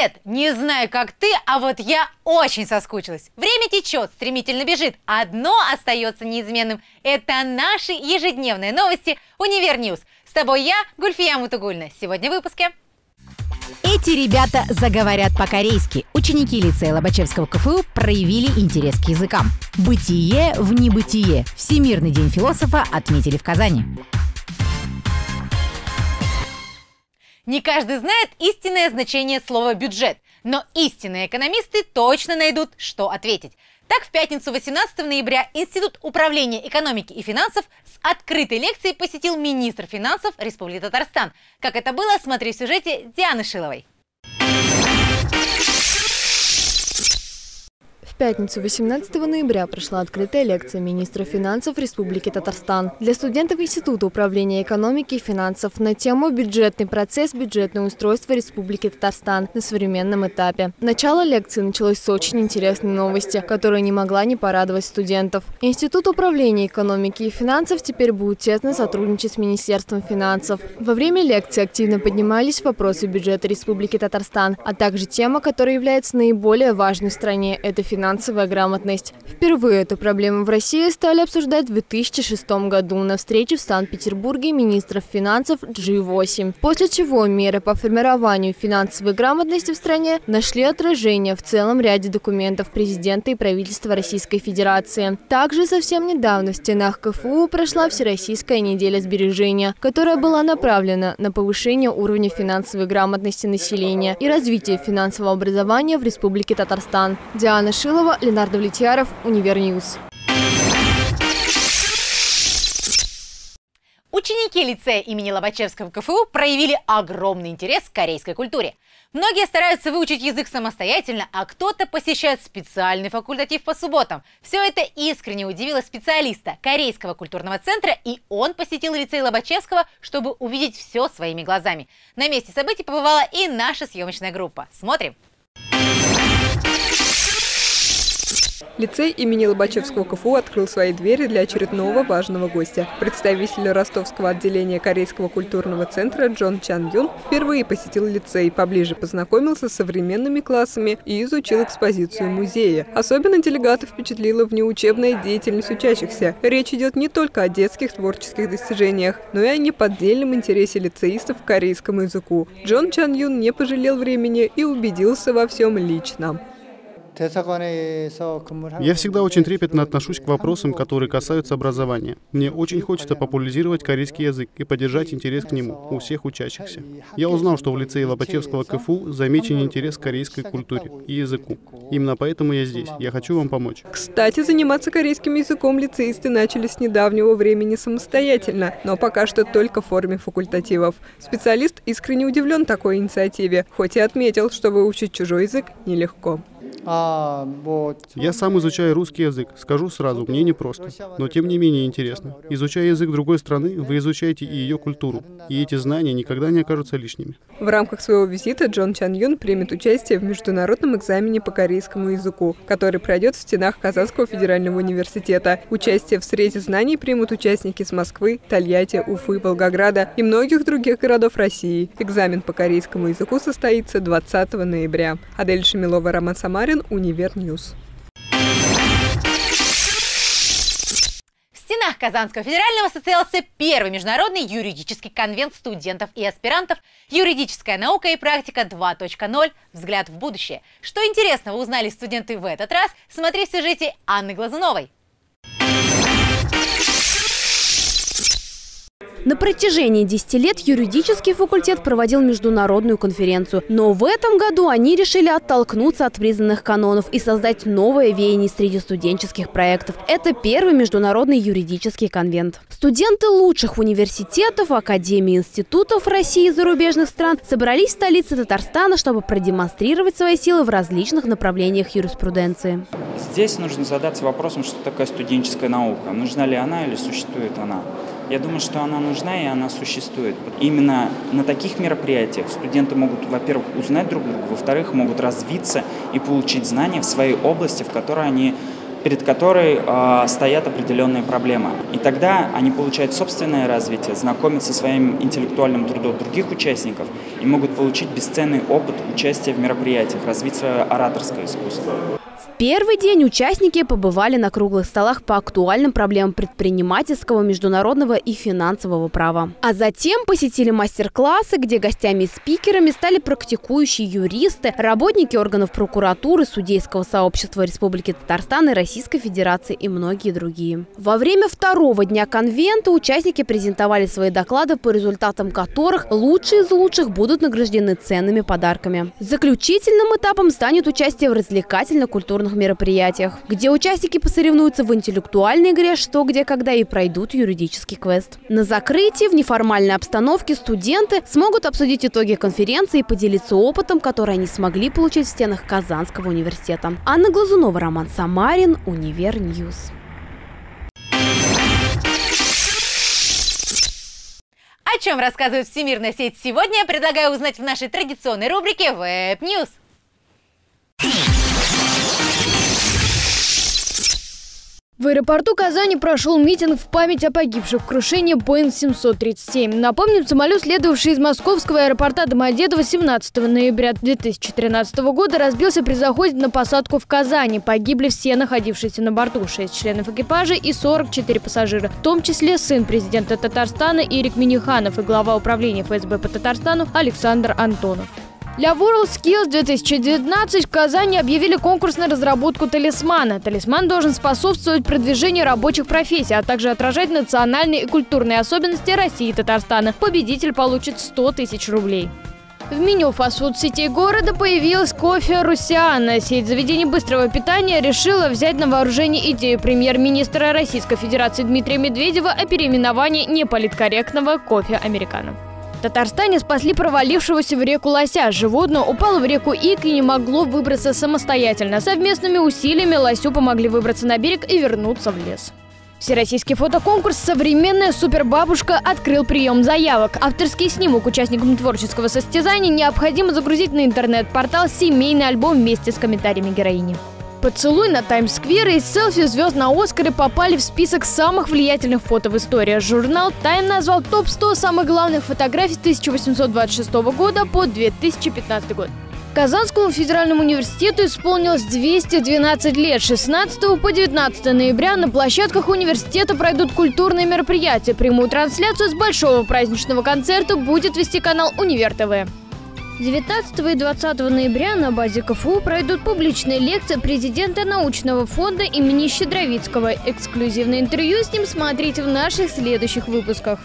Привет! Не знаю, как ты, а вот я очень соскучилась. Время течет, стремительно бежит. Одно остается неизменным. Это наши ежедневные новости «Универ News». С тобой я, Гульфия Мутугуллина. Сегодня в выпуске. Эти ребята заговорят по-корейски. Ученики лицея Лобачевского КФУ проявили интерес к языкам. Бытие в небытие. Всемирный день философа отметили в Казани. Не каждый знает истинное значение слова «бюджет», но истинные экономисты точно найдут, что ответить. Так, в пятницу 18 ноября Институт управления экономики и финансов с открытой лекцией посетил министр финансов Республики Татарстан. Как это было, смотри в сюжете Дианы Шиловой. Пятницу, 18 ноября, прошла открытая лекция министра финансов Республики Татарстан для студентов Института управления экономики и финансов на тему «Бюджетный процесс, бюджетное устройство Республики Татарстан на современном этапе». Начало лекции началось с очень интересной новости, которая не могла не порадовать студентов. Институт управления экономики и финансов теперь будет тесно сотрудничать с Министерством финансов. Во время лекции активно поднимались вопросы бюджета Республики Татарстан, а также тема, которая является наиболее важной в стране – это финансовая финансовая грамотность. Впервые эту проблему в России стали обсуждать в 2006 году на встрече в Санкт-Петербурге министров финансов G8, после чего меры по формированию финансовой грамотности в стране нашли отражение в целом ряде документов президента и правительства Российской Федерации. Также совсем недавно в стенах КФУ прошла Всероссийская неделя сбережения, которая была направлена на повышение уровня финансовой грамотности населения и развитие финансового образования в Республике Татарстан. Диана Шилова Михайлова, Ленар Давлетьяров, Универ News. Ученики лицея имени Лобачевского КФУ проявили огромный интерес к корейской культуре. Многие стараются выучить язык самостоятельно, а кто-то посещает специальный факультатив по субботам. Все это искренне удивило специалиста Корейского культурного центра, и он посетил лицей Лобачевского, чтобы увидеть все своими глазами. На месте событий побывала и наша съемочная группа. Смотрим! Лицей имени Лобачевского КФУ открыл свои двери для очередного важного гостя. Представитель ростовского отделения Корейского культурного центра Джон Чан Юн впервые посетил лицей, поближе познакомился с современными классами и изучил экспозицию музея. Особенно делегатов впечатлила внеучебная деятельность учащихся. Речь идет не только о детских творческих достижениях, но и о неподдельном интересе лицеистов к корейскому языку. Джон Чан Юн не пожалел времени и убедился во всем лично. Я всегда очень трепетно отношусь к вопросам, которые касаются образования. Мне очень хочется популяризировать корейский язык и поддержать интерес к нему у всех учащихся. Я узнал, что в лицее Лопатевского КФУ замечен интерес к корейской культуре и языку. Именно поэтому я здесь. Я хочу вам помочь. Кстати, заниматься корейским языком лицеисты начали с недавнего времени самостоятельно, но пока что только в форме факультативов. Специалист искренне удивлен такой инициативе, хоть и отметил, что выучить чужой язык нелегко. А, Я сам изучаю русский язык. Скажу сразу, мне непросто. Но тем не менее интересно. Изучая язык другой страны, вы изучаете и ее культуру. И эти знания никогда не окажутся лишними. В рамках своего визита Джон Чан Юн примет участие в международном экзамене по корейскому языку, который пройдет в стенах Казанского федерального университета. Участие в срезе знаний примут участники с Москвы, Тольятти, Уфы, Волгограда и многих других городов России. Экзамен по корейскому языку состоится 20 ноября. Адель Шамилова, Роман Самарин, Ларин, Универ News. В стенах Казанского федерального состоялся первый международный юридический конвент студентов и аспирантов «Юридическая наука и практика 2.0. Взгляд в будущее». Что интересного узнали студенты в этот раз, смотри в сюжете Анны Глазуновой. На протяжении 10 лет юридический факультет проводил международную конференцию. Но в этом году они решили оттолкнуться от признанных канонов и создать новое веяние среди студенческих проектов. Это первый международный юридический конвент. Студенты лучших университетов, академий, институтов России и зарубежных стран собрались в столице Татарстана, чтобы продемонстрировать свои силы в различных направлениях юриспруденции. Здесь нужно задаться вопросом, что такое студенческая наука. Нужна ли она или существует она? Я думаю, что она нужна и она существует. Именно на таких мероприятиях студенты могут, во-первых, узнать друг друга, во-вторых, могут развиться и получить знания в своей области, в которой они перед которой э, стоят определенные проблемы. И тогда они получают собственное развитие, знакомятся со своим интеллектуальным трудом других участников и могут получить бесценный опыт участия в мероприятиях, развить свое ораторское искусство первый день участники побывали на круглых столах по актуальным проблемам предпринимательского, международного и финансового права. А затем посетили мастер-классы, где гостями и спикерами стали практикующие юристы, работники органов прокуратуры, судейского сообщества Республики Татарстан и Российской Федерации и многие другие. Во время второго дня конвента участники презентовали свои доклады, по результатам которых лучшие из лучших будут награждены ценными подарками. Заключительным этапом станет участие в развлекательно-культурных культурных мероприятиях, где участники посоревнуются в интеллектуальной игре «Что, где, когда» и пройдут юридический квест. На закрытии в неформальной обстановке студенты смогут обсудить итоги конференции и поделиться опытом, который они смогли получить в стенах Казанского университета. Анна Глазунова, Роман Самарин, Универ News. О чем рассказывает Всемирная сеть сегодня, предлагаю узнать в нашей традиционной рубрике Web News. В аэропорту Казани прошел митинг в память о погибших в крушении Boeing 737. Напомним, самолет, следовавший из московского аэропорта Домодедово 17 ноября 2013 года, разбился при заходе на посадку в Казани. Погибли все находившиеся на борту, 6 членов экипажа и 44 пассажира, в том числе сын президента Татарстана Ирик Миниханов и глава управления ФСБ по Татарстану Александр Антонов. Для WorldSkills 2019 в Казани объявили конкурс на разработку талисмана. Талисман должен способствовать продвижению рабочих профессий, а также отражать национальные и культурные особенности России и Татарстана. Победитель получит 100 тысяч рублей. В меню фастфуд-сетей города появилась кофе «Русиана». Сеть заведений быстрого питания решила взять на вооружение идею премьер-министра Российской Федерации Дмитрия Медведева о переименовании неполиткорректного кофе «Американо». Татарстане спасли провалившегося в реку лося. Животное упало в реку Ик и не могло выбраться самостоятельно. Совместными усилиями лосю помогли выбраться на берег и вернуться в лес. Всероссийский фотоконкурс «Современная супербабушка» открыл прием заявок. Авторский снимок участникам творческого состязания необходимо загрузить на интернет-портал «Семейный альбом» вместе с комментариями героини. Поцелуй на Таймс-сквер и селфи звезд на Оскаре попали в список самых влиятельных фото в истории. Журнал Time назвал топ-100 самых главных фотографий с 1826 года по 2015 год. Казанскому федеральному университету исполнилось 212 лет. 16 по 19 ноября на площадках университета пройдут культурные мероприятия. Прямую трансляцию с большого праздничного концерта будет вести канал Универ ТВ. 19 и 20 ноября на базе КФУ пройдут публичные лекции президента научного фонда имени Щедровицкого. Эксклюзивное интервью с ним смотрите в наших следующих выпусках.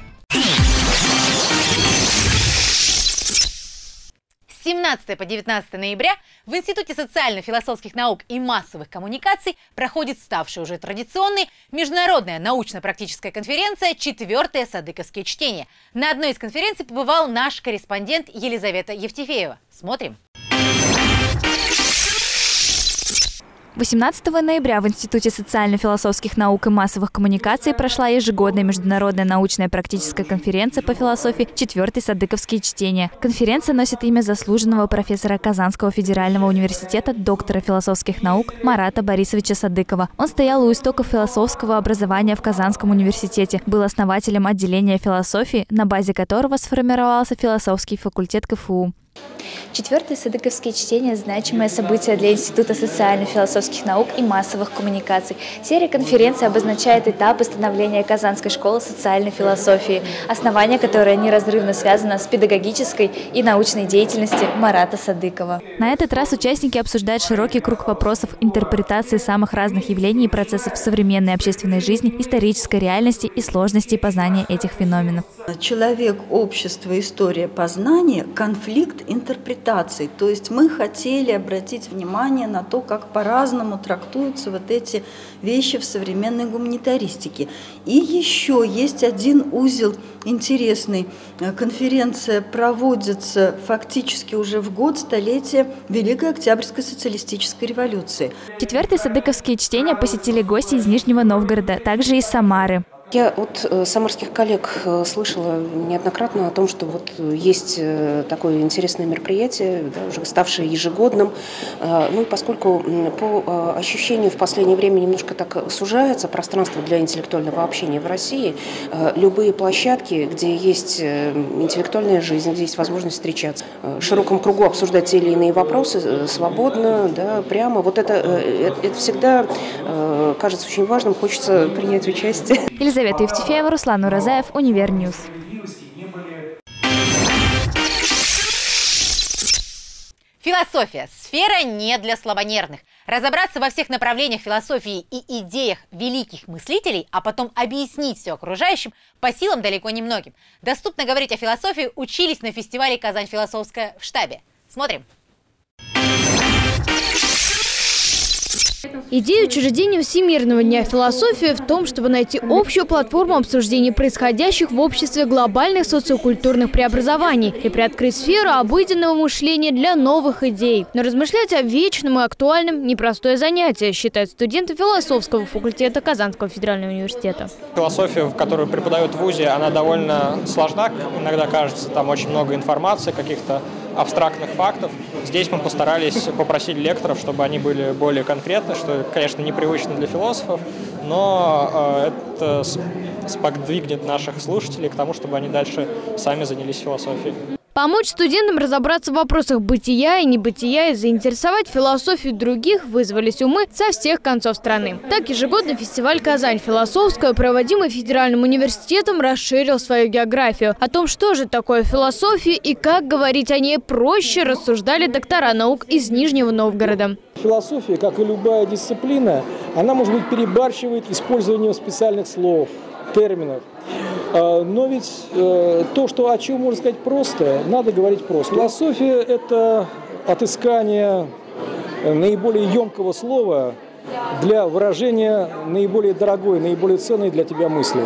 17 по 19 ноября в Институте социально-философских наук и массовых коммуникаций проходит ставшая уже традиционной международная научно-практическая конференция «Четвертое садыковские чтения». На одной из конференций побывал наш корреспондент Елизавета Евтефеева. Смотрим. 18 ноября в Институте социально-философских наук и массовых коммуникаций прошла ежегодная международная научная практическая конференция по философии «Четвертый Садыковские чтения». Конференция носит имя заслуженного профессора Казанского федерального университета, доктора философских наук Марата Борисовича Садыкова. Он стоял у истоков философского образования в Казанском университете, был основателем отделения философии, на базе которого сформировался философский факультет КФУ. Четвертое садыковские чтения – значимое событие для Института социально-философских наук и массовых коммуникаций. Серия конференций обозначает этап становления Казанской школы социальной философии, основание которой неразрывно связано с педагогической и научной деятельностью Марата Садыкова. На этот раз участники обсуждают широкий круг вопросов интерпретации самых разных явлений и процессов современной общественной жизни, исторической реальности и сложностей познания этих феноменов. Человек, общество, история познания, конфликт интерпретаций. То есть мы хотели обратить внимание на то, как по-разному трактуются вот эти вещи в современной гуманитаристике. И еще есть один узел интересный. Конференция проводится фактически уже в год столетия Великой Октябрьской социалистической революции. Четвертые садыковские чтения посетили гости из Нижнего Новгорода, также из Самары. Я от э, самарских коллег э, слышала неоднократно о том, что вот есть э, такое интересное мероприятие, да, уже ставшее ежегодным. Ну и поскольку по ощущению в последнее время немножко так сужается пространство для интеллектуального общения в России, любые площадки, где есть интеллектуальная жизнь, где есть возможность встречаться, в широком кругу обсуждать те или иные вопросы свободно, да, прямо, вот это, это всегда кажется очень важным, хочется принять участие. Евтефеева, Руслан Уразаев, Универ News. Философия – сфера не для слабонервных. Разобраться во всех направлениях философии и идеях великих мыслителей, а потом объяснить все окружающим, по силам далеко не многим. Доступно говорить о философии учились на фестивале «Казань философская» в штабе. Смотрим. Идея учреждения Всемирного дня философии в том, чтобы найти общую платформу обсуждения происходящих в обществе глобальных социокультурных преобразований и приоткрыть сферу обыденного мышления для новых идей. Но размышлять о вечном и актуальном – непростое занятие, считают студенты философского факультета Казанского федерального университета. Философия, которую преподают в ВУЗе, она довольно сложна, иногда кажется, там очень много информации, каких-то абстрактных фактов. Здесь мы постарались попросить лекторов, чтобы они были более конкретны, что, конечно, непривычно для философов, но э, это сподвигнет наших слушателей к тому, чтобы они дальше сами занялись философией. Помочь студентам разобраться в вопросах бытия и небытия и заинтересовать философию других вызвались умы со всех концов страны. Так ежегодный фестиваль «Казань философская», проводимый Федеральным университетом, расширил свою географию. О том, что же такое философия и как говорить о ней проще, рассуждали доктора наук из Нижнего Новгорода. Философия, как и любая дисциплина, она, может быть, перебарщивает использованием специальных слов, терминов. А, но ведь э, то, что о чем можно сказать просто, надо говорить просто. Философия – это отыскание наиболее емкого слова для выражения наиболее дорогой, наиболее ценной для тебя мысли.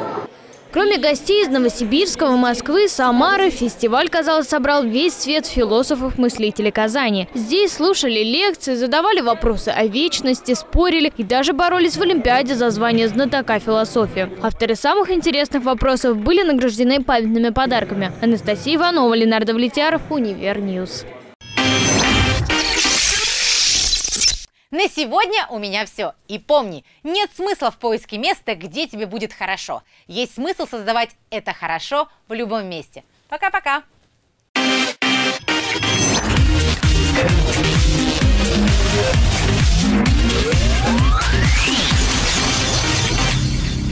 Кроме гостей из Новосибирска, Москвы, Самары, фестиваль, казалось, собрал весь свет философов-мыслителей Казани. Здесь слушали лекции, задавали вопросы о вечности, спорили и даже боролись в Олимпиаде за звание знатока философии. Авторы самых интересных вопросов были награждены памятными подарками. Анастасия Иванова, Ленардо Влетьяров, Универ News. На сегодня у меня все. И помни, нет смысла в поиске места, где тебе будет хорошо. Есть смысл создавать это хорошо в любом месте. Пока-пока!